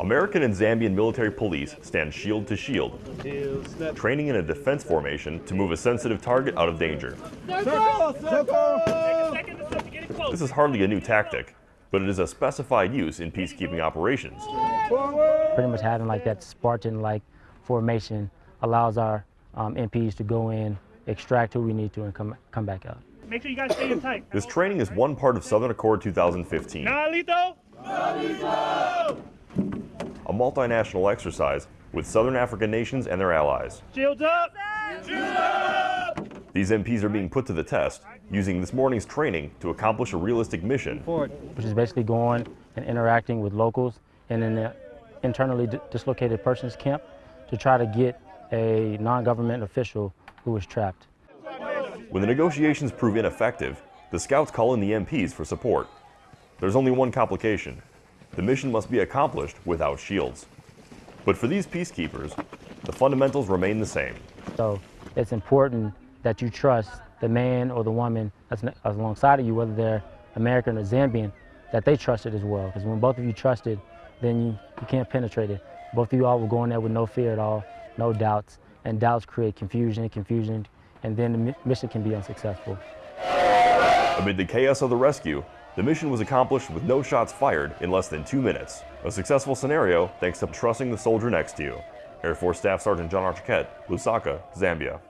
American and Zambian military police stand shield to shield, training in a defense formation to move a sensitive target out of danger. This is hardly a new tactic, but it is a specified use in peacekeeping operations. Pretty much having like that Spartan-like formation allows our um, MPs to go in, extract who we need to, and come, come back out. Make sure you guys stay in tight. This training is one part of Southern Accord 2015, Nalito! a multinational exercise with Southern African nations and their allies. Shields up! These MPs are being put to the test, using this morning's training to accomplish a realistic mission. which is basically going and interacting with locals and in the uh, internally di- dislocated persons camp to try to get a non-government official who was trapped. When the negotiations prove ineffective, the scouts call in the MPs for support. There's only one complication. The mission must be accomplished without shields. But for these peacekeepers, the fundamentals remain the same. So it's important that you trust the man or the woman that's alongside of you, whether they're American or Zambian, that they trust it as well. Because when both of you trust it, then you, you can't penetrate it. Both of you all will go in there with no fear at all, no doubts, and doubts create confusion, confusion, and then the mission can be unsuccessful. Amid the chaos of the rescue, the mission was accomplished with no shots fired in less than two minutes. A successful scenario thanks to trusting the soldier next to you. Air Force Staff Sergeant John Archiquette, Lusaka, Zambia.